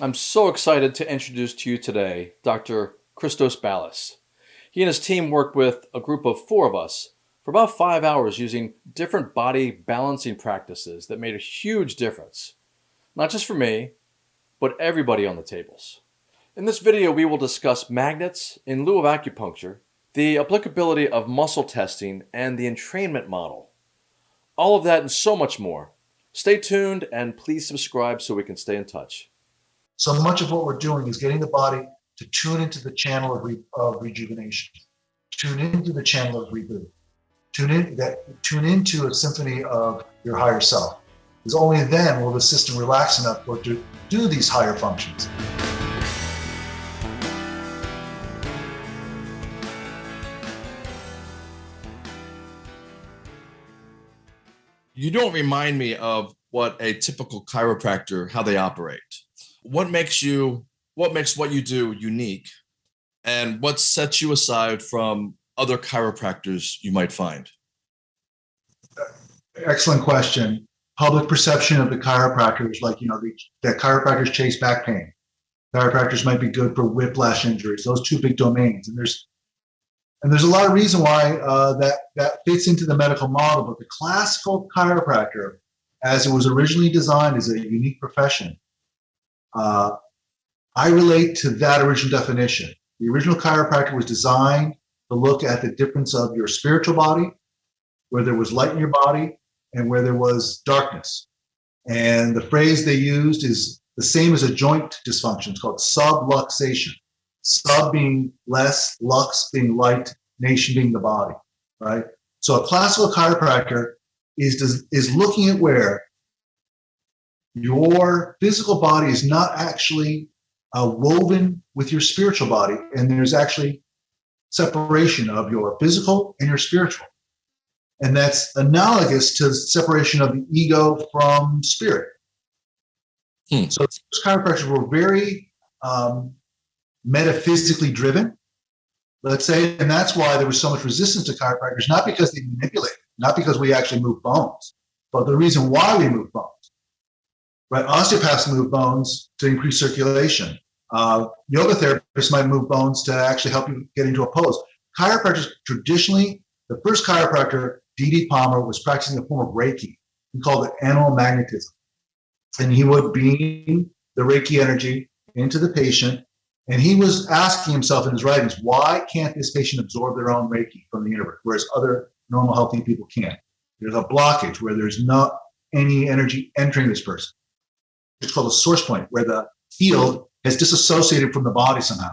I'm so excited to introduce to you today Dr. Christos Ballas. He and his team worked with a group of four of us for about five hours using different body balancing practices that made a huge difference, not just for me, but everybody on the tables. In this video, we will discuss magnets in lieu of acupuncture, the applicability of muscle testing, and the entrainment model. All of that and so much more. Stay tuned and please subscribe so we can stay in touch. So much of what we're doing is getting the body to tune into the channel of, re, of rejuvenation, tune into the channel of reboot, tune in that tune into a symphony of your higher self. Because only then will the system relax enough for to do these higher functions. you don't remind me of what a typical chiropractor how they operate what makes you what makes what you do unique? And what sets you aside from other chiropractors you might find? Excellent question. Public perception of the chiropractors like you know the, that chiropractors chase back pain. Chiropractors might be good for whiplash injuries those two big domains. And there's and there's a lot of reason why uh, that, that fits into the medical model, but the classical chiropractor, as it was originally designed, is a unique profession. Uh, I relate to that original definition. The original chiropractor was designed to look at the difference of your spiritual body, where there was light in your body, and where there was darkness. And the phrase they used is the same as a joint dysfunction. It's called subluxation sub being less, lux being light, nation being the body, right? So a classical chiropractor is, is looking at where your physical body is not actually uh, woven with your spiritual body, and there's actually separation of your physical and your spiritual. And that's analogous to the separation of the ego from spirit. Hmm. So chiropractors were very um, metaphysically driven, let's say, and that's why there was so much resistance to chiropractors, not because they manipulate, not because we actually move bones, but the reason why we move bones. Right? Osteopaths move bones to increase circulation. Uh, yoga therapists might move bones to actually help you get into a pose. Chiropractors traditionally, the first chiropractor, D.D. Palmer, was practicing a form of Reiki. He called it animal magnetism. And he would beam the Reiki energy into the patient and he was asking himself in his writings, why can't this patient absorb their own Reiki from the universe, whereas other normal, healthy people can't? There's a blockage where there's not any energy entering this person. It's called a source point, where the field has disassociated from the body somehow.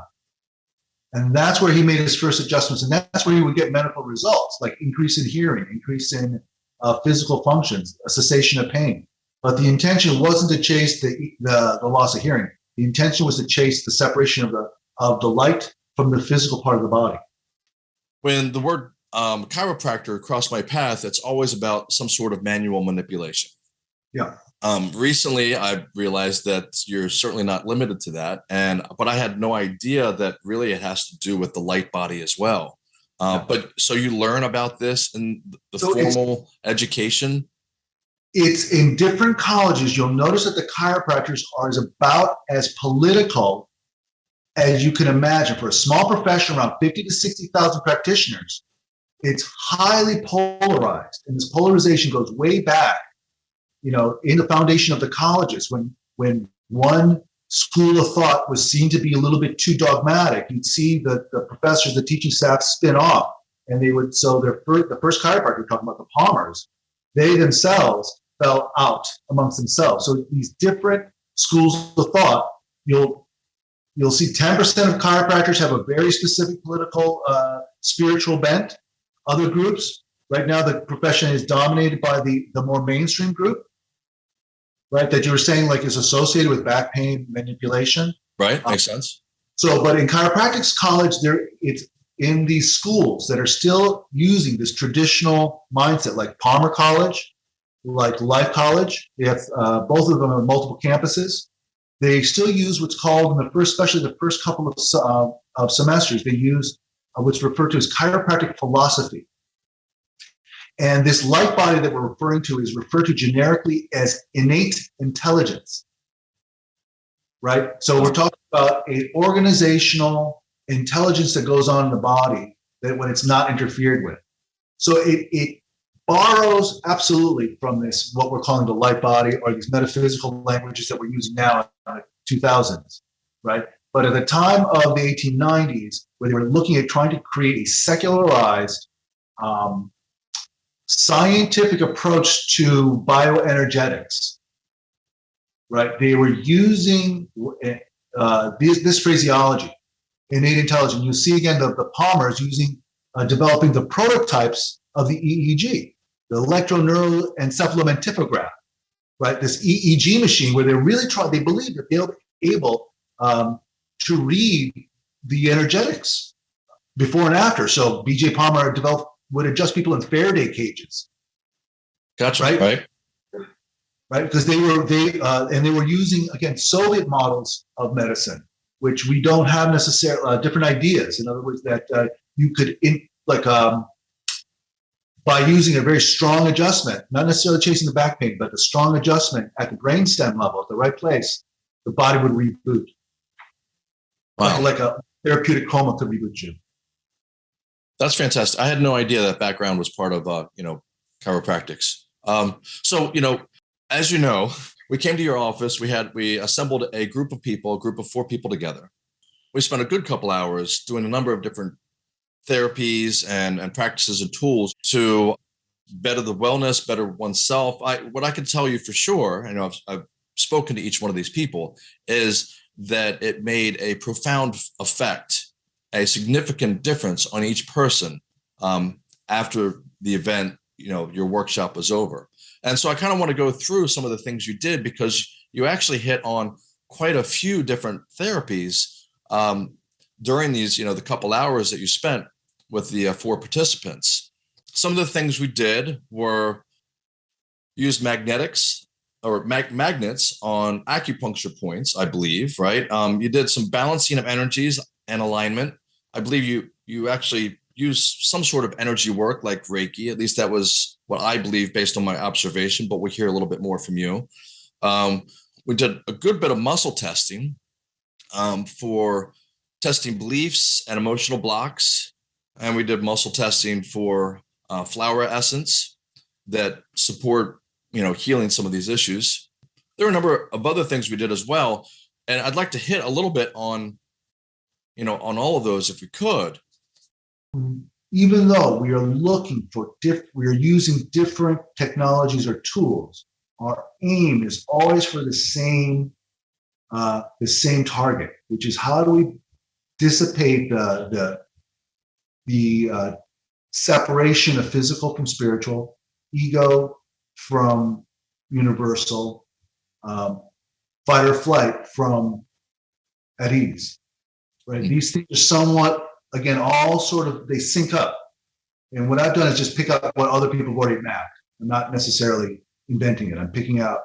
And that's where he made his first adjustments. And that's where he would get medical results, like increase in hearing, increase in uh, physical functions, a cessation of pain. But the intention wasn't to chase the, the, the loss of hearing. The intention was to chase the separation of the of the light from the physical part of the body. When the word um, chiropractor crossed my path, it's always about some sort of manual manipulation. Yeah. Um, recently, I realized that you're certainly not limited to that, and but I had no idea that really it has to do with the light body as well. Uh, but so you learn about this in the so formal education it's in different colleges. You'll notice that the chiropractors are as about as political as you can imagine. For a small profession, around 50 to 60,000 practitioners, it's highly polarized. And this polarization goes way back, you know, in the foundation of the colleges when, when one school of thought was seen to be a little bit too dogmatic. You'd see the, the professors, the teaching staff spin off and they would, so their first, the first chiropractor, talking about the Palmers, they themselves fell out amongst themselves. So these different schools of thought, you'll you'll see 10% of chiropractors have a very specific political, uh, spiritual bent. Other groups, right now, the profession is dominated by the the more mainstream group, right? That you were saying like is associated with back pain manipulation. Right, makes um, sense. So, but in chiropractic college, there it's in these schools that are still using this traditional mindset, like Palmer College, like Life College. They have uh, both of them on multiple campuses. They still use what's called in the first, especially the first couple of, uh, of semesters, they use uh, what's referred to as chiropractic philosophy. And this light body that we're referring to is referred to generically as innate intelligence. right? So we're talking about an organizational intelligence that goes on in the body that when it's not interfered with. So it, it borrows absolutely from this, what we're calling the light body or these metaphysical languages that we're using now in the 2000s, right? But at the time of the 1890s, where they were looking at trying to create a secularized um, scientific approach to bioenergetics, right? They were using uh, this, this phraseology, innate intelligence. You see again the, the Palmers using, uh, developing the prototypes of the EEG, the electroneural encephalomentigraph, right? This EEG machine where they really try, they believe that they'll be able um, to read the energetics before and after. So BJ Palmer developed would adjust people in Faraday cages. Gotcha. Right. Right. Right. Because they were they uh, and they were using again Soviet models of medicine, which we don't have necessarily uh, different ideas. In other words, that uh, you could in like um, by using a very strong adjustment, not necessarily chasing the back pain, but the strong adjustment at the brainstem level, at the right place, the body would reboot. Wow. Like, like a therapeutic coma could reboot you. That's fantastic. I had no idea that background was part of, uh, you know, chiropractics. Um, so, you know, as you know, we came to your office. We had we assembled a group of people, a group of four people together. We spent a good couple hours doing a number of different therapies and and practices and tools to better the wellness, better oneself. I what I can tell you for sure, I know I've, I've spoken to each one of these people, is that it made a profound effect a significant difference on each person um, after the event, you know, your workshop was over. And so I kind of want to go through some of the things you did because you actually hit on quite a few different therapies um, during these, you know, the couple hours that you spent with the uh, four participants. Some of the things we did were use magnetics or mag magnets on acupuncture points, I believe, right? Um, you did some balancing of energies and alignment. I believe you you actually use some sort of energy work like Reiki. At least that was what I believe based on my observation, but we'll hear a little bit more from you. Um, we did a good bit of muscle testing um, for testing beliefs and emotional blocks. And we did muscle testing for uh, flower essence that support, you know, healing some of these issues. There are a number of other things we did as well. And I'd like to hit a little bit on you know, on all of those if we could. Even though we are looking for diff, we are using different technologies or tools. Our aim is always for the same, uh, the same target, which is how do we dissipate the the the uh, separation of physical from spiritual, ego from universal, um, fight or flight from at ease right? These things are somewhat, again, all sort of, they sync up. And what I've done is just pick up what other people have already mapped. I'm not necessarily inventing it. I'm picking out,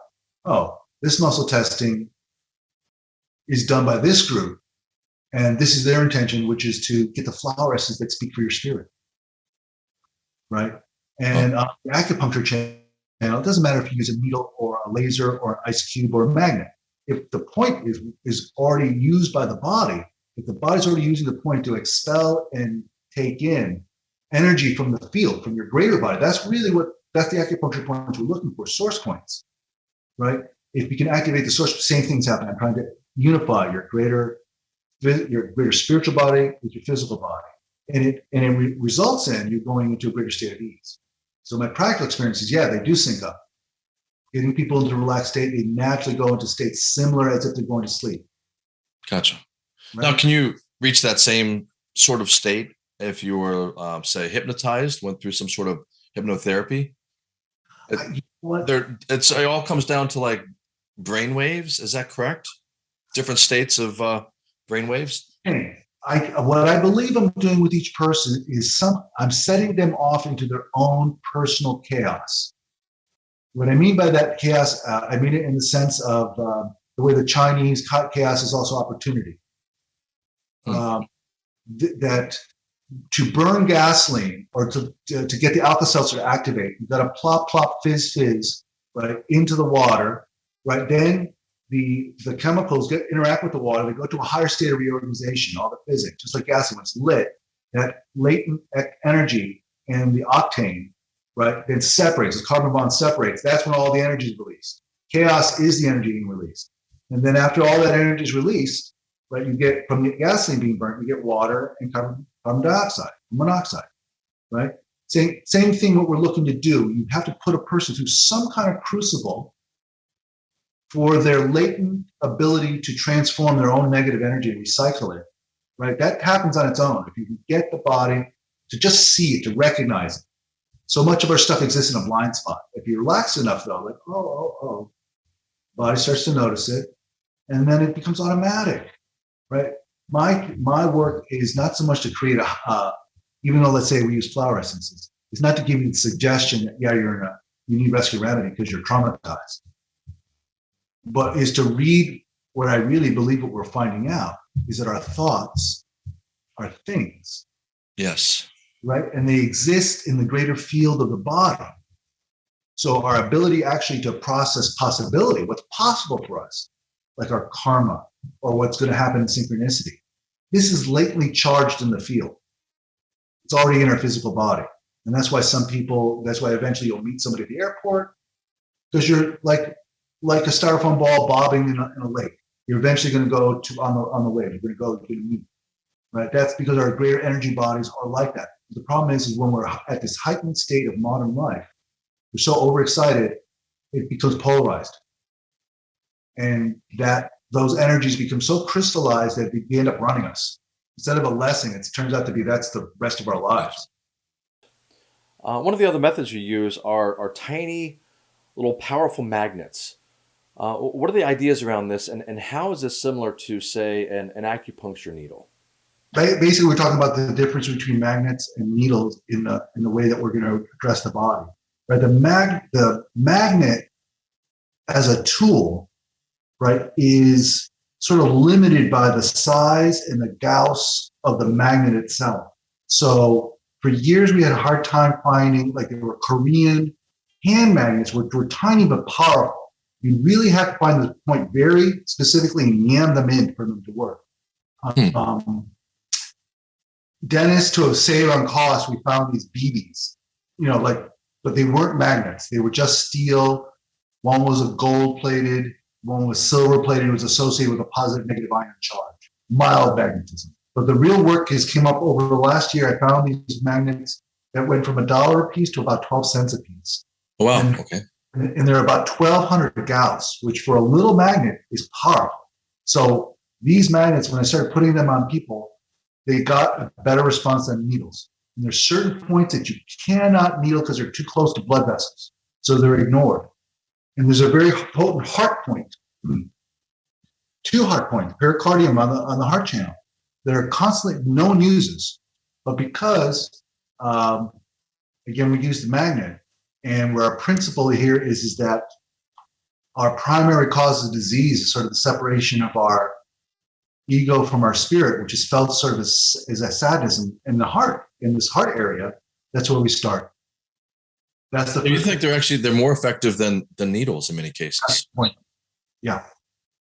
oh, this muscle testing is done by this group. And this is their intention, which is to get the flower essence that speak for your spirit. Right. And uh, the acupuncture channel, it doesn't matter if you use a needle or a laser or an ice cube or a magnet. If the point is, is already used by the body, if the body's already using the point to expel and take in energy from the field, from your greater body, that's really what that's the acupuncture points we're looking for, source points, right? If you can activate the source, same things happen. I'm trying to unify your greater your greater spiritual body with your physical body. And it and it re- results in you going into a greater state of ease. So my practical experience is, yeah, they do sync up. Getting people into a relaxed state, they naturally go into states similar as if they're going to sleep. Gotcha. Right. Now, can you reach that same sort of state if you were, um, say, hypnotized, went through some sort of hypnotherapy? It, there, it's it all comes down to like brain waves. Is that correct? Different states of uh, brain waves. I, what I believe I'm doing with each person is some I'm setting them off into their own personal chaos. What I mean by that chaos, uh, I mean it in the sense of uh, the way the Chinese chaos is also opportunity. Um, th- that to burn gasoline or to, to, to get the Alka Seltzer to activate, you've got to plop, plop, fizz, fizz, right, into the water, right? Then the the chemicals get interact with the water. They go to a higher state of reorganization. All the physics, just like gas, when it's lit, that latent energy and the octane, right, then separates. The carbon bond separates. That's when all the energy is released. Chaos is the energy being released. And then after all that energy is released, right, you get from the gasoline being burnt, you get water and carbon, carbon dioxide, monoxide, right? Same, same thing what we're looking to do. You have to put a person through some kind of crucible for their latent ability to transform their own negative energy and recycle it, right? That happens on its own. If you can get the body to just see it, to recognize it. So much of our stuff exists in a blind spot. If you relax enough, though, like, oh, oh, oh, body starts to notice it, and then it becomes automatic, right? My my work is not so much to create a, uh, even though let's say we use flower essences, it's not to give you the suggestion that yeah, you're in a you need rescue remedy because you're traumatized, but is to read what I really believe what we're finding out is that our thoughts are things. Yes. Right, and they exist in the greater field of the body. So our ability actually to process possibility, what's possible for us, like our karma or what's going to happen in synchronicity. This is lately charged in the field. It's already in our physical body. And that's why some people, that's why eventually you'll meet somebody at the airport because you're like like a styrofoam ball bobbing in a, in a lake. You're eventually going to go to on the on the wave. You're going to go you're going to meet. Right? That's because our greater energy bodies are like that. The problem is, is when we're at this heightened state of modern life, we're so overexcited, it becomes polarized and that those energies become so crystallized that they end up running us. Instead of a lesson, it turns out to be that's the rest of our lives. Uh, one of the other methods you use are, are tiny, little powerful magnets. Uh, what are the ideas around this, and, and how is this similar to, say, an, an acupuncture needle? Basically, we're talking about the difference between magnets and needles in the in the way that we're going to address the body. Right, the mag the magnet as a tool right, is sort of limited by the size and the Gauss of the magnet itself. So for years, we had a hard time finding, like there were Korean hand magnets, which were tiny but powerful. You really have to find the point very specifically and yam them in for them to work. Hmm. Um, Dennis, to save on cost, we found these BBs, you know, like, but they weren't magnets. They were just steel. One was a gold plated one was silver plated, it was associated with a positive negative ion charge, mild magnetism. But the real work has came up over the last year. I found these magnets that went from a dollar a piece to about 12 cents a piece. Oh, wow. And, okay. And they're about 1200 Gauss, which for a little magnet is powerful. So these magnets, when I started putting them on people, they got a better response than needles. And there's certain points that you cannot needle because they're too close to blood vessels. So they're ignored. And there's a very potent heart point, two heart points, pericardium on the, on the heart channel that are constantly, no one uses. But because, um, again, we use the magnet, and where our principle here is, is that our primary cause of disease is sort of the separation of our ego from our spirit, which is felt sort of as, as a sadness in, in the heart, in this heart area. That's where we start. That's the. You think they're actually they're more effective than than needles in many cases. Point. Yeah,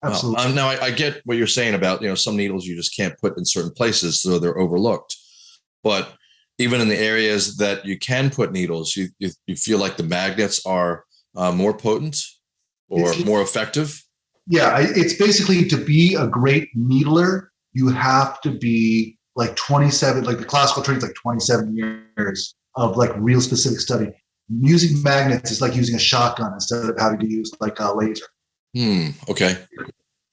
absolutely. Well, um, now I, I, get what you're saying about you know some needles you just can't put in certain places, so they're overlooked. But even in the areas that you can put needles, you you, you feel like the magnets are uh, more potent or it's, more effective. Yeah, it's basically to be a great needler, you have to be like 27, like the classical training is like 27 years of like real specific study using magnets is like using a shotgun instead of having to use like a laser. Hmm. Okay.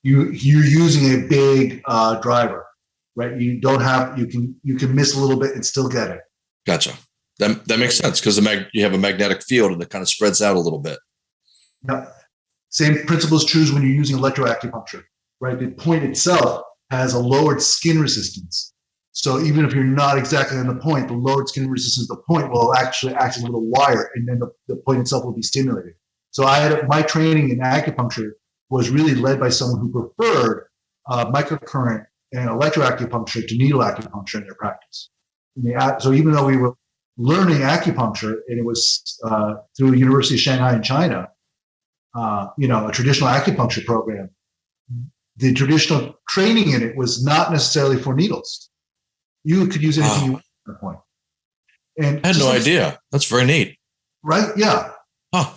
You you're using a big uh, driver, right? You don't have you can you can miss a little bit and still get it. Gotcha. That that makes sense because the mag you have a magnetic field and it kind of spreads out a little bit. Yeah. Same principle is true when you're using electroacupuncture, right? The point itself has a lowered skin resistance. So even if you're not exactly on the point, the lowered skin resistance of the point will actually act as a little wire, and then the, the point itself will be stimulated. So I had my training in acupuncture was really led by someone who preferred uh, microcurrent and electroacupuncture to needle acupuncture in their practice. The, so even though we were learning acupuncture, and it was uh, through the University of Shanghai in China, uh, you know, a traditional acupuncture program, the traditional training in it was not necessarily for needles. You could use anything wow. you want at that point. And I had no idea. That's very neat. Right? Yeah. Huh.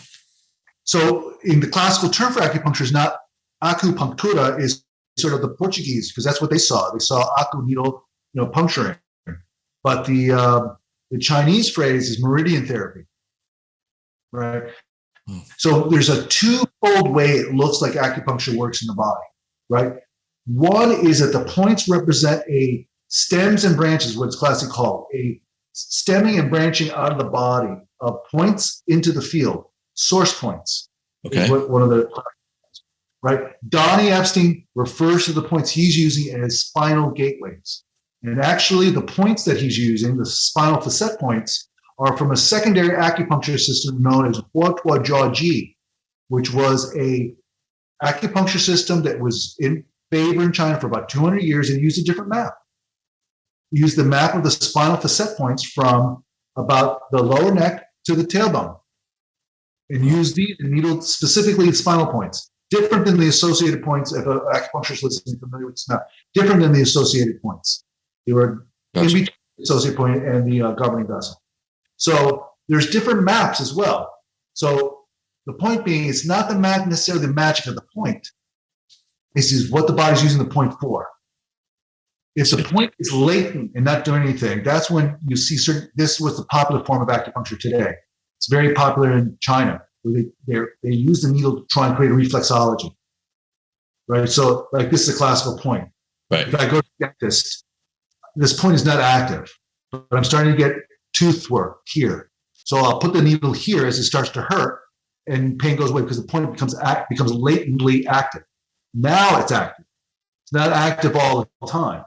So in the classical term for acupuncture is not acupunctura is sort of the Portuguese because that's what they saw. They saw acu needle, you know, puncturing. But the uh, the Chinese phrase is meridian therapy, right? Hmm. So there's a two-fold way it looks like acupuncture works in the body, right? One is that the points represent a stems and branches, what it's classically called, a stemming and branching out of the body of points into the field, source points. Okay. one of the right. Donnie Epstein refers to the points he's using as spinal gateways. And actually, the points that he's using, the spinal facet points, are from a secondary acupuncture system known as Huatuo Jiaji, which was a acupuncture system that was in favor in China for about 200 years and used a different map. Used the map of the spinal facet points from about the lower neck to the tailbone, and used the needle specifically the spinal points, different than the associated points. If an acupuncturist listening familiar with this map, different than the associated points. They were gotcha. in between the associate point and the uh, governing vessel. So there's different maps as well. So the point being, it's not the mag- necessarily the magic of the point. This is what the body's using the point for. If the point is latent and not doing anything, that's when you see certain. This was the popular form of acupuncture today. It's very popular in China, where they they use the needle to try and create a reflexology. Right. So, like this is a classical point. Right. If I go to the dentist, this point is not active, but I'm starting to get tooth work here. So I'll put the needle here as it starts to hurt, and pain goes away because the point becomes act, becomes latently active. Now it's active. It's not active all the time,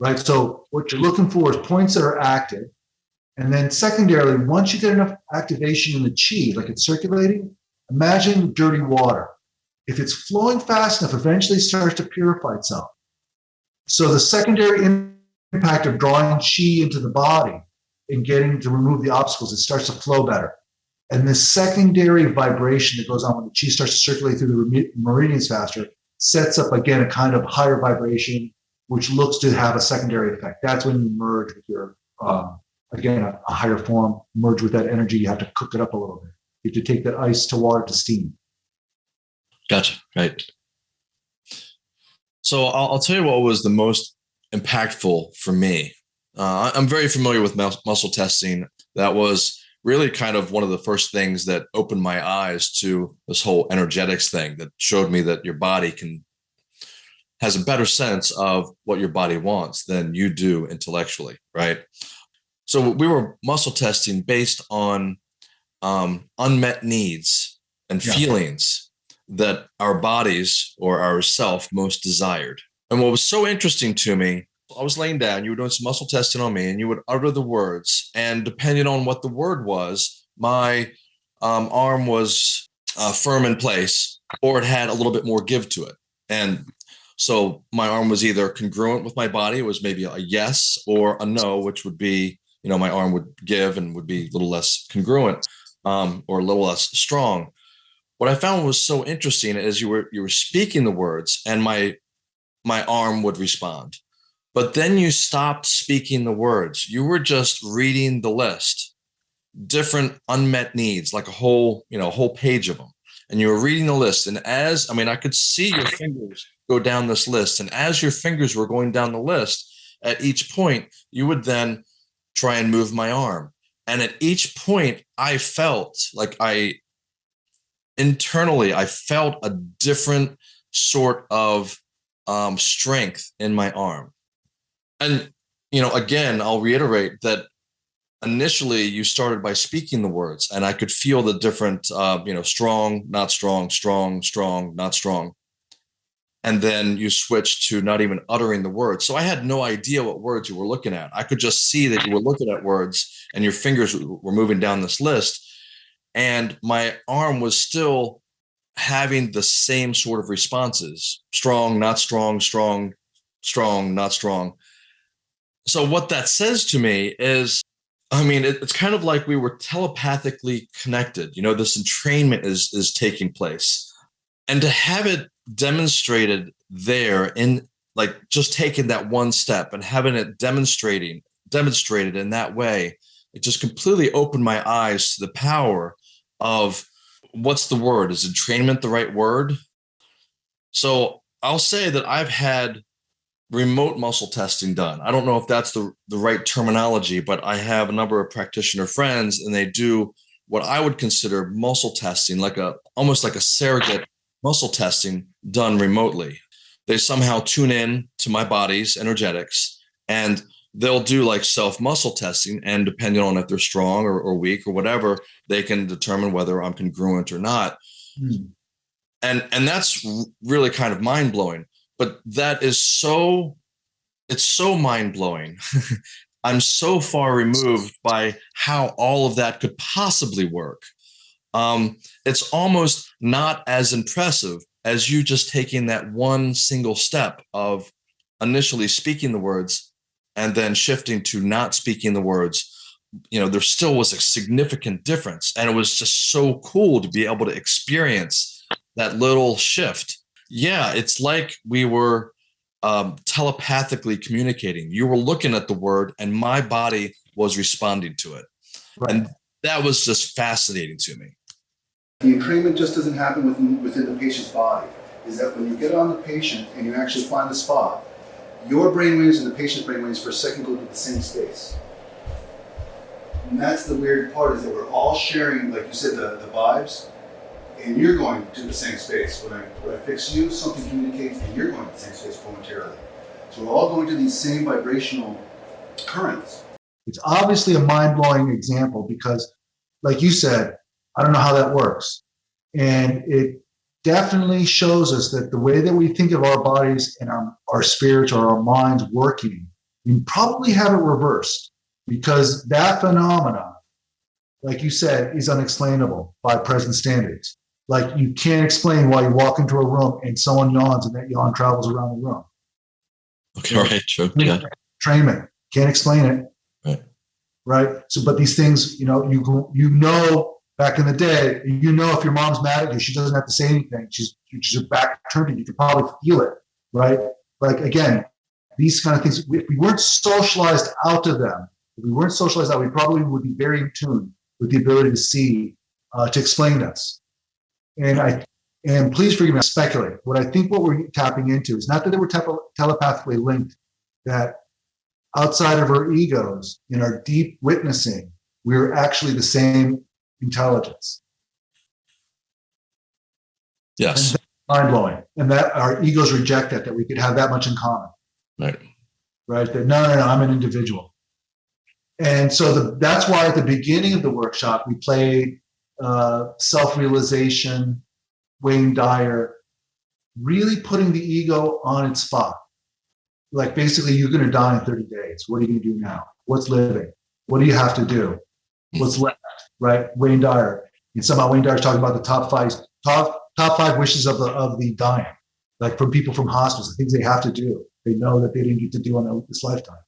right? So what you're looking for is points that are active, and then secondarily, once you get enough activation in the chi, like it's circulating, imagine dirty water. If it's flowing fast enough, eventually starts to purify itself. So the secondary impact of drawing chi into the body and getting to remove the obstacles, it starts to flow better. And the secondary vibration that goes on when the chi starts to circulate through the meridians faster sets up again a kind of higher vibration, which looks to have a secondary effect. That's when you merge with your, um, again, a, a, higher form, merge with that energy. You have to cook it up a little bit. You have to take that ice to water to steam. Gotcha. Right. So I'll, I'll tell you what was the most impactful for me. Uh, I'm very familiar with mus- muscle testing. That was really kind of one of the first things that opened my eyes to this whole energetics thing that showed me that your body can has a better sense of what your body wants than you do intellectually, right? So we were muscle testing based on um, unmet needs and yeah. feelings that our bodies or our self most desired. And what was so interesting to me, I was laying down, you were doing some muscle testing on me, and you would utter the words. And depending on what the word was, my um, arm was uh, firm in place or it had a little bit more give to it. And so my arm was either congruent with my body, it was maybe a yes or a no, which would be, you know, my arm would give and would be a little less congruent um, or a little less strong. What I found was so interesting is you were you were speaking the words and my my arm would respond. But then you stopped speaking the words. You were just reading the list, different unmet needs, like a whole, you know, a whole page of them. And you were reading the list. And as I mean, I could see your fingers go down this list. And as your fingers were going down the list, at each point, you would then try and move my arm. And at each point, I felt like I internally, I felt a different sort of um, strength in my arm. And, you know, again, I'll reiterate that initially you started by speaking the words and I could feel the different, uh, you know, strong, not strong, strong, strong, not strong. And then you switch to not even uttering the words. So I had no idea what words you were looking at. I could just see that you were looking at words and your fingers were moving down this list. And my arm was still having the same sort of responses strong, not strong, strong, strong, not strong. So, what that says to me is, I mean, it, it's kind of like we were telepathically connected. You know, this entrainment is is taking place, and to have it demonstrated there in like just taking that one step and having it demonstrating demonstrated in that way it just completely opened my eyes to the power of what's the word? Is entrainment the right word? So i'll say that i've had remote muscle testing done. I don't know if that's the, the right terminology but i have a number of practitioner friends and they do what i would consider muscle testing like a almost like a surrogate muscle testing done remotely. They somehow tune in to my body's energetics and they'll do like self muscle testing and depending on if they're strong or, or, weak or whatever they can determine whether i'm congruent or not. Hmm. and and that's really kind of mind-blowing but that is so it's so mind-blowing. I'm so far removed by how all of that could possibly work. Um, it's almost not as impressive as you just taking that one single step of initially speaking the words and then shifting to not speaking the words. You know there still was a significant difference and it was just so cool to be able to experience that little shift. Yeah it's like we were um, telepathically communicating. You were looking at the word and my body was responding to it. Right. and that was just fascinating to me the entrainment just doesn't happen within, within the patient's body. Is that when you get on the patient and you actually find the spot, your brainwaves and the patient's brainwaves for a second go to the same space. And that's the weird part is that we're all sharing, like you said, the, the vibes, and you're going to the same space. When I, when I fix you, something communicates, and you're going to the same space momentarily. So we're all going to these same vibrational currents. It's obviously a mind blowing example because, like you said, I don't know how that works. And it definitely shows us that the way that we think of our bodies and our, our spirits or our minds working, we probably have it reversed because that phenomena, like you said, is unexplainable by present standards. Like you can't explain why you walk into a room and someone yawns and that yawn travels around the room. Okay, right, true. Yeah. Trainment. Can't explain it. Right. Right. So, but these things, you know, you you know back in the day, you know, if your mom's mad at you, she doesn't have to say anything. She's she's back you. You can probably feel it, right? Like again, these kind of things. If we weren't socialized out of them, if we weren't socialized out, we probably would be very in tune with the ability to see, uh, to explain us. And I and please forgive me, I speculate. What I think what we're tapping into is not that they were telepathically linked, that outside of our egos, in our deep witnessing, we're actually the same intelligence. Yes. Mind blowing. And that our egos reject that, that we could have that much in common. Right. Right. That no, no, no, I'm an individual. And so the, that's why at the beginning of the workshop, we played uh, self realization, Wayne Dyer, really putting the ego on its spot. Like basically, you're going to die in 30 days. What are you going to do now? What's living? What do you have to do? What's left? Right? Wayne Dyer. And somehow Wayne Dyer's talking about the top five top top five wishes of the of the dying, like from people from hospice, the things they have to do. They know that they didn't get to do on this lifetime,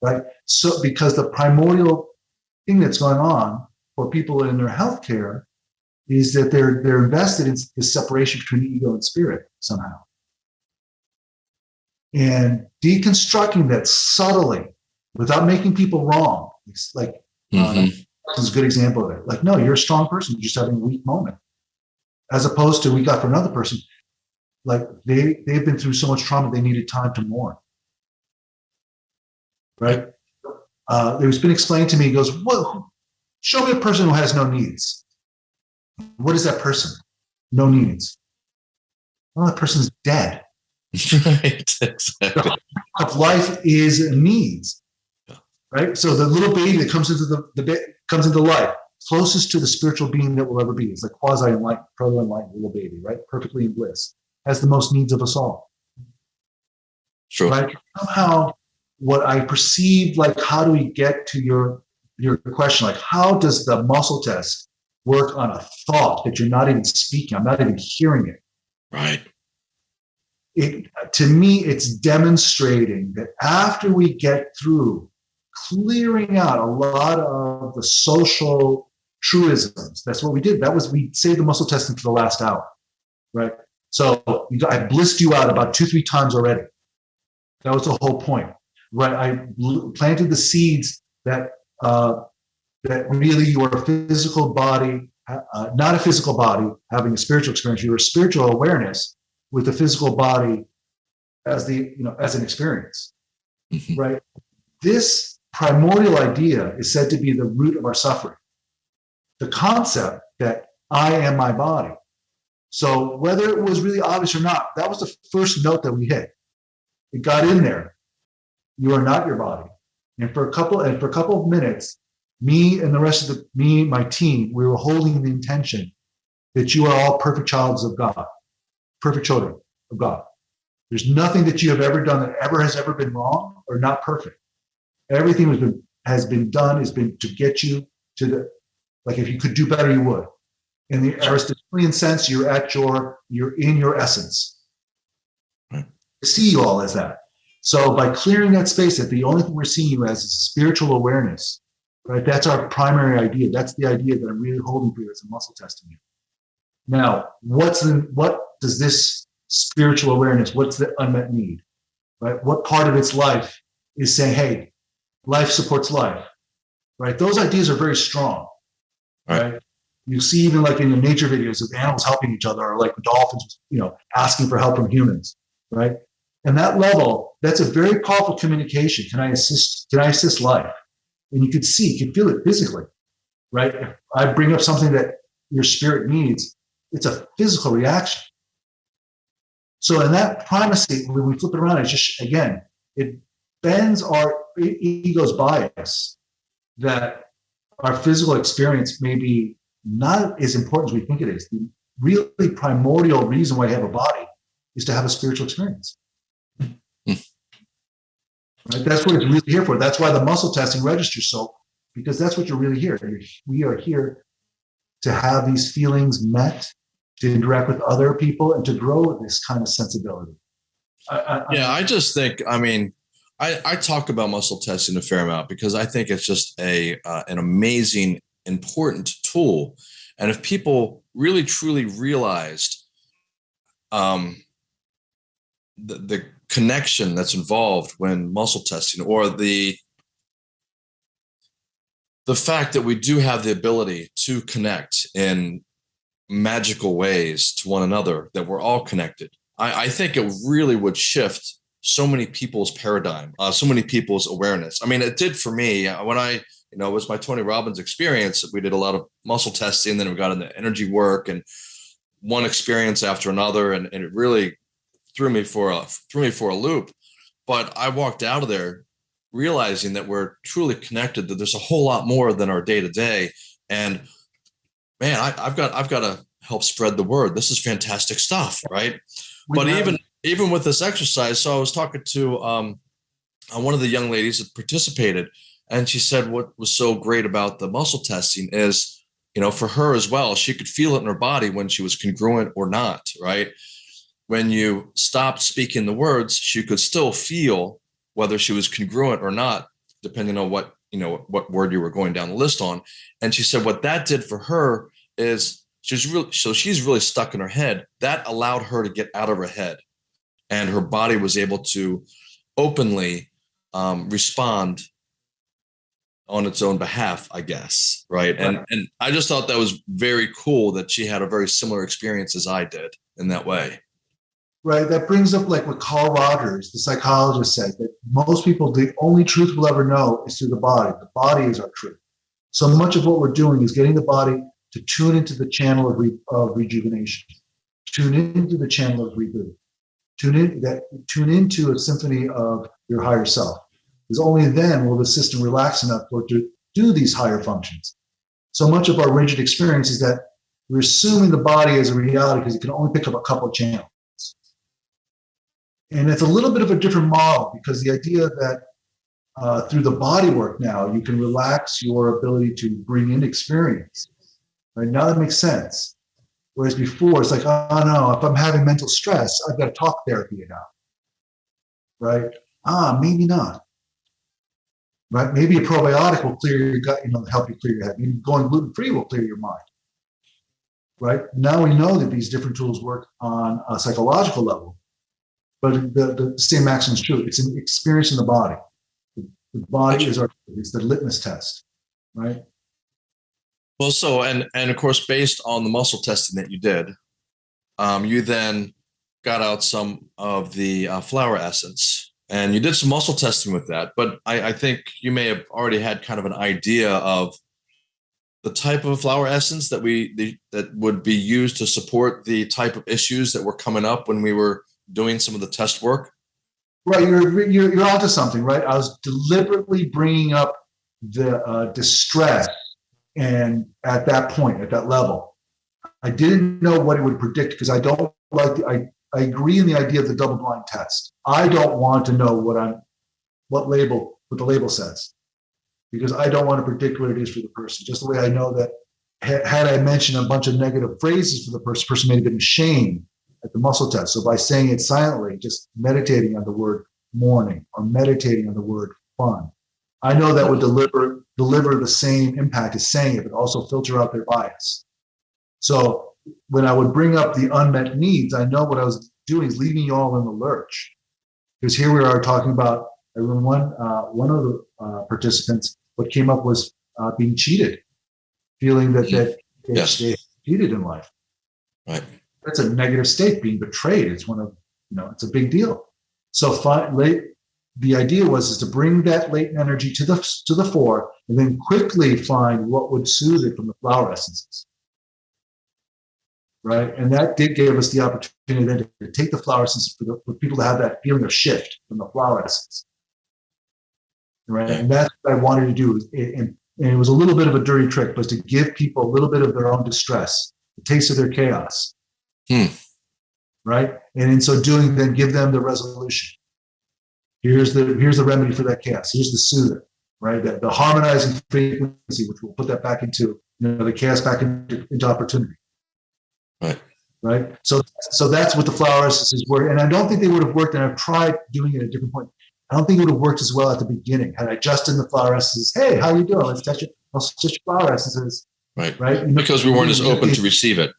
right? So because the primordial thing that's going on for people in their healthcare is that they're they're invested in the separation between ego and spirit somehow. And deconstructing that subtly without making people wrong. It's like mm-hmm. uh, is a good example of it. Like, no, you're a strong person. You're just having a weak moment. As opposed to we got for another person, like they they've been through so much trauma, they needed time to mourn. Right? Uh, it was been explained to me. He goes, "What? Show me a person who has no needs. What is that person? No needs. Well, that person's dead. right. Exactly. Of life is needs right? So the little baby that comes into the, the comes into life, closest to the spiritual being that will ever be, is like quasi enlightened, proto enlightened little baby, right? Perfectly in bliss, has the most needs of us all. Sure. Right? Somehow, what I perceive, like, how do we get to your your question, like, how does the muscle test work on a thought that you're not even speaking? I'm not even hearing it. Right. It to me, it's demonstrating that after we get through clearing out a lot of the social truisms. That's what we did. That was we saved the muscle testing for the last hour, right? So I blissed you out about two, three times already. That was the whole point, right? I planted the seeds that uh, that really your physical body, uh, not a physical body having a spiritual experience, your spiritual awareness with the physical body as the you know as an experience, mm-hmm. right? This primordial idea is said to be the root of our suffering. The concept that I am my body. So whether it was really obvious or not, that was the first note that we hit. It got in there. You are not your body. And for a couple and for a couple of minutes, me and the rest of the me, my team, we were holding the intention that you are all perfect childs of God, perfect children of God. There's nothing that you have ever done that ever has ever been wrong or not perfect. Everything has been has been done has been to get you to the like if you could do better, you would. In the Aristotelian sense, you're at your you're in your essence. See you all as that. So by clearing that space, that the only thing we're seeing you as is spiritual awareness, right? That's our primary idea. That's the idea that I'm really holding for you as a muscle testing you. Now, what's the what does this spiritual awareness? What's the unmet need? Right? What part of its life is saying, "Hey, life supports life"? Right? Those ideas are very strong. Right? right? You see, even like in the nature videos of animals helping each other, or like dolphins, you know, asking for help from humans. Right? And that level, that's a very powerful communication. Can I assist? Can I assist life? And you could see, you could feel it physically, right? If I bring up something that your spirit needs, it's a physical reaction. So in that primacy, when we flip it around, it's just again, it bends our ego's bias that our physical experience may be not as important as we think it is. The really primordial reason why I have a body is to have a spiritual experience. Hmm. Right? That's what it's really here for. That's why the muscle testing registers so, because that's what you're really here. We are here to have these feelings met, to interact with other people, and to grow this kind of sensibility. I, I, yeah, I just think, I mean, I, I talk about muscle testing a fair amount because I think it's just a uh, an amazing, important tool. And if people really truly realized um, the, the connection that's involved when muscle testing or the the fact that we do have the ability to connect in magical ways to one another that we're all connected i, I think it really would shift so many people's paradigm uh, so many people's awareness i mean it did for me uh, when i you know it was my tony robbins experience we did a lot of muscle testing then we got into energy work and one experience after another and, and it really threw me for a threw me for a loop. But I walked out of there realizing that we're truly connected. That there's a whole lot more than our day to day. And man, I, have got I've got to help spread the word. This is fantastic stuff, right? We but even even with this exercise, so I was talking to um, uh, one of the young ladies that participated, and she said what was so great about the muscle testing is, you know, for her as well, she could feel it in her body when she was congruent or not, right? when you stopped speaking the words, she could still feel whether she was congruent or not, depending on what you know what word you were going down the list on. And she said what that did for her is she's really so she's really stuck in her head. That allowed her to get out of her head, and her body was able to openly um, respond on its own behalf, I guess. Right. And and I just thought that was very cool that she had a very similar experience as I did in that way right? That brings up like what Carl Rogers, the psychologist, said that most people, the only truth we'll ever know is through the body. The body is our truth. So much of what we're doing is getting the body to tune into the channel of, re, of rejuvenation, tune into the channel of reboot, tune in that tune into a symphony of your higher self. Because only then will the system relax enough for to do these higher functions. So much of our rigid experience is that we're assuming the body is a reality because it can only pick up a couple of channels. And it's a little bit of a different model because the idea that uh, through the body work now, you can relax your ability to bring in experience. Right now, that makes sense. Whereas before, it's like, oh no, if I'm having mental stress, I've got to talk therapy out. Right? Ah, maybe not. Right? Maybe a probiotic will clear your gut, you know, help you clear your head. Maybe going gluten free will clear your mind. right? Now we know that these different tools work on a psychological level, but the, the same maxim is true. It's an experience in the body. The, the body is our it's the litmus test, right? Well, so and and of course, based on the muscle testing that you did, um, you then got out some of the uh, flower essence, and you did some muscle testing with that. But I, I think you may have already had kind of an idea of the type of flower essence that we the, that would be used to support the type of issues that were coming up when we were doing some of the test work. Right, you're you're, you're onto something, right? I was deliberately bringing up the uh, distress, and at that point, at that level, I didn't know what it would predict because I don't like. The, I I agree in the idea of the double blind test. I don't want to know what I'm, what label, what the label says, because I don't want to predict what it is for the person. Just the way I know that had I mentioned a bunch of negative phrases for the person, person may have been ashamed at the muscle test. So by saying it silently, just meditating on the word mourning or meditating on the word fun, I know that would deliver deliver the same impact as saying it, but also filter out their bias. So when I would bring up the unmet needs, I know what I was doing is leaving you all in the lurch. Because here we are talking about, remember one, uh, one of the uh, participants, what came up was uh, being cheated, feeling that, that yes. they cheated in life. Right. That's a negative state, being betrayed. It's one of, you know, it's a big deal. So late, the idea was is to bring that latent energy to the to the fore and then quickly find what would soothe it from the flower essences right? And that did give us the opportunity then to, take the flower essence for, the, for people to have that feeling of shift from the flower essence, right? And that's what I wanted to do. And, and it was a little bit of a dirty trick, but to give people a little bit of their own distress, the taste of their chaos, hmm. right? And in so doing, then give them the resolution. Here's the here's the remedy for that chaos. Here's the soother, right? The, the harmonizing frequency, which will put that back into you know the chaos back into, into opportunity. Right. Right. So so that's what the flower essences were. And I don't think they would have worked. And I've tried doing it at a different point. I don't think it would have worked as well at the beginning had I just in the flower essences. Hey, how are you doing? Let's touch it. Let's touch your flower essences. Right. Right. Because we weren't as open to receive it.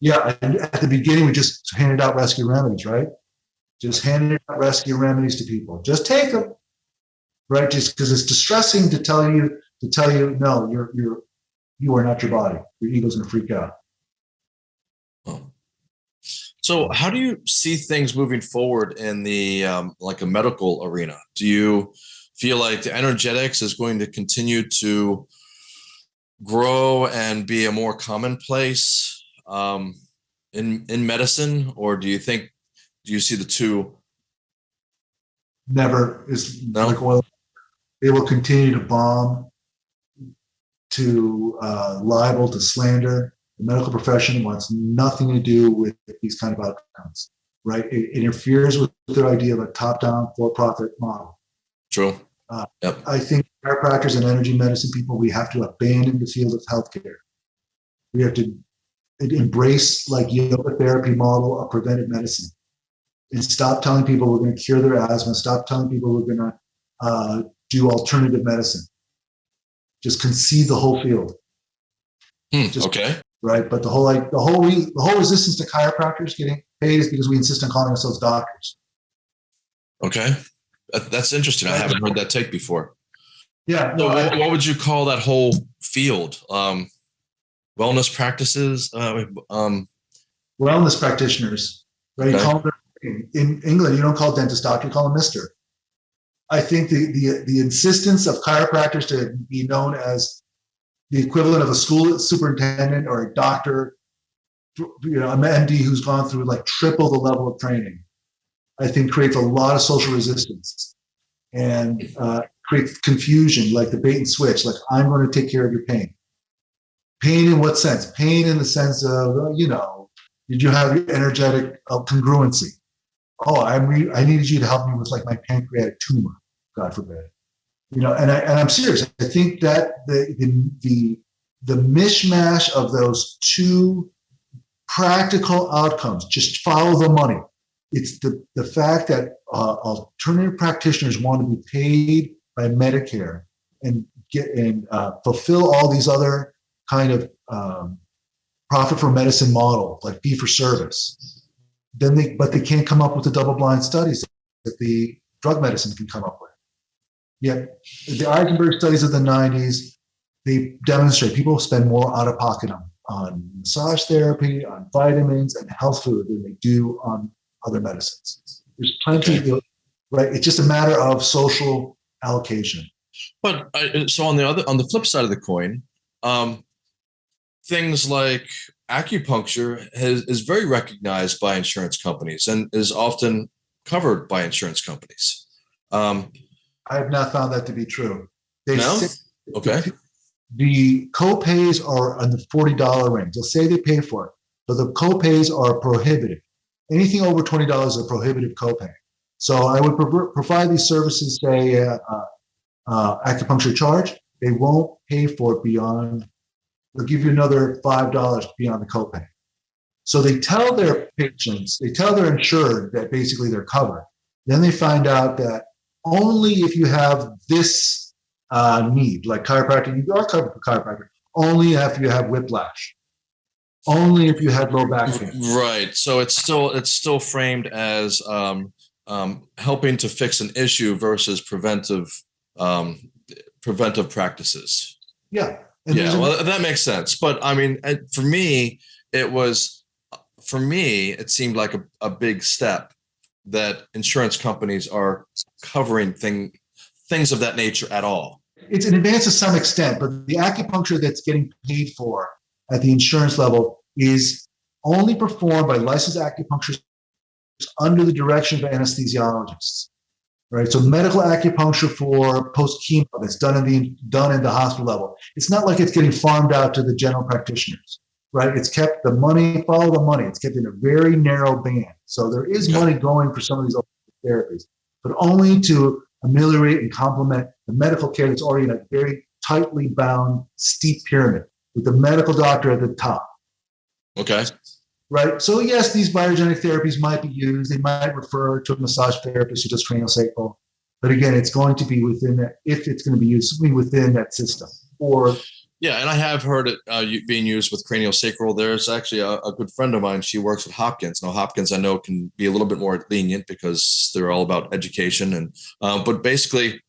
Yeah. And at the beginning, we just handed out rescue remedies, right? Just handing out rescue remedies to people. Just take them. Right. Just because it's distressing to tell you to tell you, no, you're you're you are not your body. Your ego's gonna freak out. So, how do you see things moving forward in the um, like a medical arena? Do you feel like the energetics is going to continue to grow and be a more commonplace um, in in medicine, or do you think do you see the two? Never is No? like oil. They will continue to bomb, to uh, libel, to slander. The medical profession wants nothing to do with these kind of outcomes, right? It, interferes with their idea of a top-down for-profit model. True. Yep. I think chiropractors and energy medicine people, we have to abandon the field of healthcare. We have to embrace like yoga therapy model of preventive medicine and stop telling people we're going to cure their asthma. Stop telling people we're going to uh, do alternative medicine. Just concede the whole field, Hmm, Just- okay. right? But the whole like the whole the whole resistance to chiropractors getting paid is because we insist on calling ourselves doctors. Okay. That, that's interesting. I haven't heard that take before. Yeah, So, no, I- what, what would you call that whole field? Um, wellness practices? Uh, um, wellness practitioners, right? You call them in England, you don't call dentist doctor, you call him Mister. I think the, the the insistence of chiropractors to be known as the equivalent of a school superintendent or a doctor, you know, an MD who's gone through like triple the level of training, I think creates a lot of social resistance and uh, creates confusion, like the bait and switch. Like I'm going to take care of your pain. Pain in what sense? Pain in the sense of you know did you have your energetic uh, congruency? Oh, I re- I needed you to help me with like my pancreatic tumor, God forbid. You know, and I and I'm serious. I think that the the the, the mishmash of those two practical outcomes, just follow the money. It's the the fact that uh, alternative practitioners want to be paid by Medicare and get and uh, fulfill all these other kind of um, profit for medicine model, like fee for service. Then they, but they can't come up with the double-blind studies that the drug medicine can come up with. Yet the Eisenberg studies of the 90s, they demonstrate people spend more out of pocket on, on massage therapy, on vitamins, and health food than they do on other medicines. There's plenty, Okay. of, right? It's just a matter of social allocation. But uh, so on the other on the flip side of the coin, um, things like acupuncture has, is very recognized by insurance companies and is often covered by insurance companies. Um, I have not found that to be true. They No? say- okay. the co-pays are in the $40 range. They'll say they pay for it, but the co-pays are prohibitive. Anything over $20 is a prohibitive copay. So I would provide these services, say, uh, uh, uh, acupuncture charge. They won't pay for it beyond, they'll give you another $5 beyond the copay. So they tell their patients, they tell their insured that basically they're covered. Then they find out that only if you have this uh, need, like chiropractic, you are covered for chiropractic, only if you have whiplash, only if you had low back pain. Right. So it's still it's still framed as um, um, helping to fix an issue versus preventive um, preventive practices. Yeah. And yeah, well, that makes sense. But I mean, uh, for me, it was for me, it seemed like a, a big step that insurance companies are covering thing things of that nature at all. it's an advance to some extent, but the acupuncture that's getting paid for at the insurance level is only performed by licensed acupuncturists under the direction of anesthesiologists. Right. So medical acupuncture for post chemo that's done in the done in the hospital level. It's not like it's getting farmed out to the general practitioners. Right. It's kept the money, follow the money. It's kept in a very narrow band. So there is money going for some of these therapies, but only to ameliorate and complement the medical care that's already in a very tightly bound, steep pyramid with the medical doctor at the top, Okay. Right? So, yes, these biogenic therapies might be used. They might refer to a massage therapist who does cranial sacral. But again, it's going to be within that, if it's going to be used, within that system. Or, Yeah, and I have heard it uh, being used with cranial sacral. There's actually a, a good friend of mine. She works at Hopkins. Now, Hopkins, I know, can be a little bit more lenient because they're all about education. And um, but basically,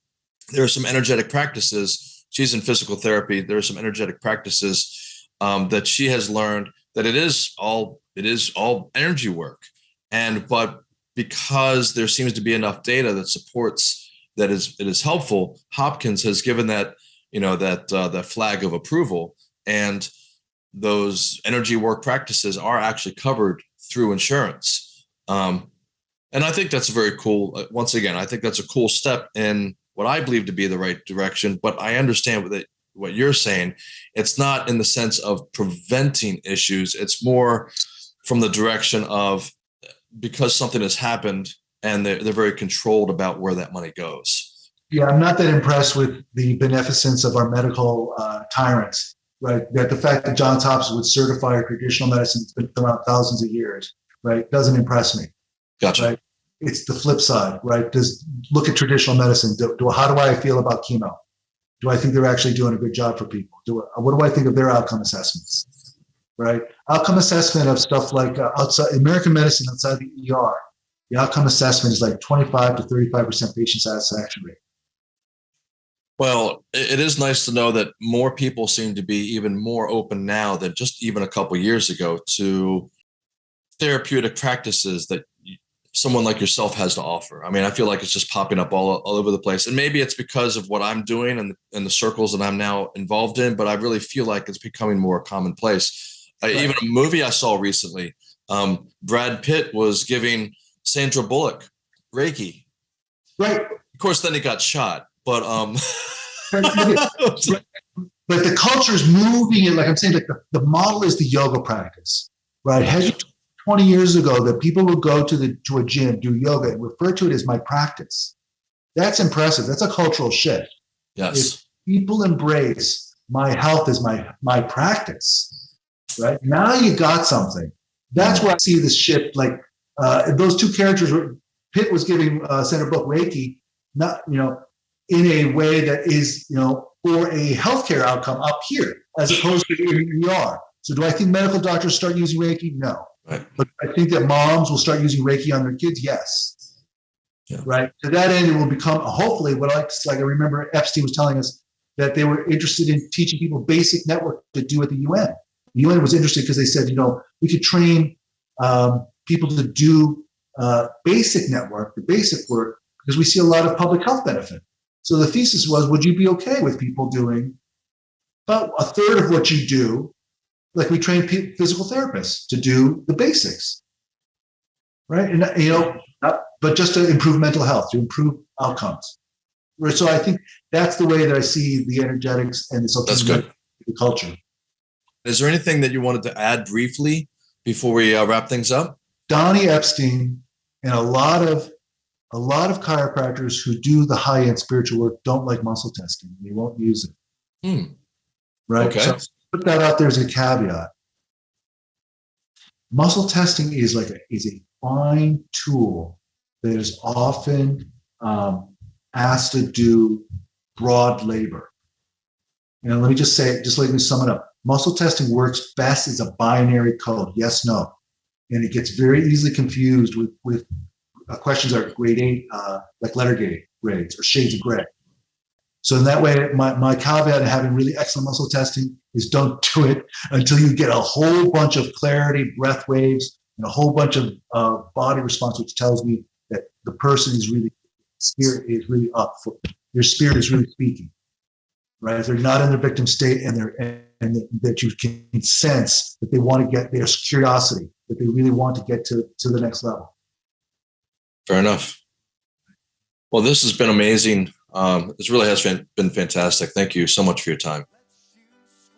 there are some energetic practices. She's in physical therapy. There are some energetic practices um, that she has learned that it is all it is all energy work. And but because there seems to be enough data that supports that is it is helpful, Hopkins has given that you know that uh, that flag of approval and those energy work practices are actually covered through insurance um, and i think that's very cool uh, once again i think that's a cool step in what i believe to be the right direction but i understand that, what you're saying it's not in the sense of preventing issues it's more from the direction of because something has happened and they're, they're very controlled about where that money goes yeah, I'm not that impressed with the beneficence of our medical uh, tyrants, right? That the fact that Johns Hopkins would certify traditional medicine that's been around thousands of years, right, doesn't impress me. gotcha Right. it's the flip side, right? Does look at traditional medicine. Do, do how do I feel about chemo? Do I think they're actually doing a good job for people? Do I, what do I think of their outcome assessments? Right, outcome assessment of stuff like uh, outside American medicine outside the ER. The outcome assessment is like 25 to 35 percent patient satisfaction rate. Well, it is nice to know that more people seem to be even more open now than just even a couple years ago to therapeutic practices that someone like yourself has to offer. I mean, I feel like it's just popping up all, all over the place. And maybe it's because of what I'm doing and, and the circles that I'm now involved in, but I really feel like it's becoming more commonplace. Uh, Right. even a movie I saw recently, um, Brad Pitt was giving Sandra Bullock Reiki. Right, Of course, then he got shot, but um, but the culture is moving it. Like I'm saying, like the, the model is the yoga practice, right? Had you 20 years ago that people would go to the to a gym, do yoga, and refer to it as my practice. That's impressive. That's a cultural shift. yes. People embrace my health as my my practice, right? Now you got something. That's where I see this shift. Like uh, those two characters, were, Pitt was giving uh, Sandra Bullock Reiki, not you know, in a way that is you know for a healthcare outcome up here, as opposed to in the ER. So do I think medical doctors start using Reiki? No. Right. But I think that moms will start using Reiki on their kids. Yes. Yeah. Right. To that end, it will become hopefully what I like. I remember Epstein was telling us that they were interested in teaching people basic network to do at the UN. The UN was interested because they said, you know, we could train um, people to do uh, basic network, the basic work, because we see a lot of public health benefit. So the thesis was, would you be okay with people doing about a third of what you do? Like we train physical therapists to do the basics, right? And you know, but just to improve mental health, to improve outcomes. Right, So I think that's the way that I see the energetics and the That's good. the culture. Is there anything that you wanted to add briefly before we uh, wrap things up? Donnie Epstein and a lot of a lot of chiropractors who do the high end spiritual work don't like muscle testing. They won't use it. Hmm. Right. Okay. So put that out there as a caveat. Muscle testing is like a is a fine tool that is often um, asked to do broad labor. And let me just say, just let me sum it up. Muscle testing works best as a binary code, yes, no. And it gets very easily confused with, with uh, questions that are grade eight, uh, like letter grade grades or shades of gray. So in that way, my, my caveat in having really excellent muscle testing is don't do it until you get a whole bunch of clarity, breath waves, and a whole bunch of uh, body response, which tells me that the person is really spirit is really up for their spirit is really speaking right they're not in their victim state and they're and that you can sense that they want to get there's curiosity that they really want to get to to the next level Fair enough. Well, this has been amazing. Um, this really has been, fantastic. Thank you so much for your time.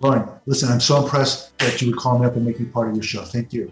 Lauren, listen i'm so impressed that you would call me up and make me part of your show thank you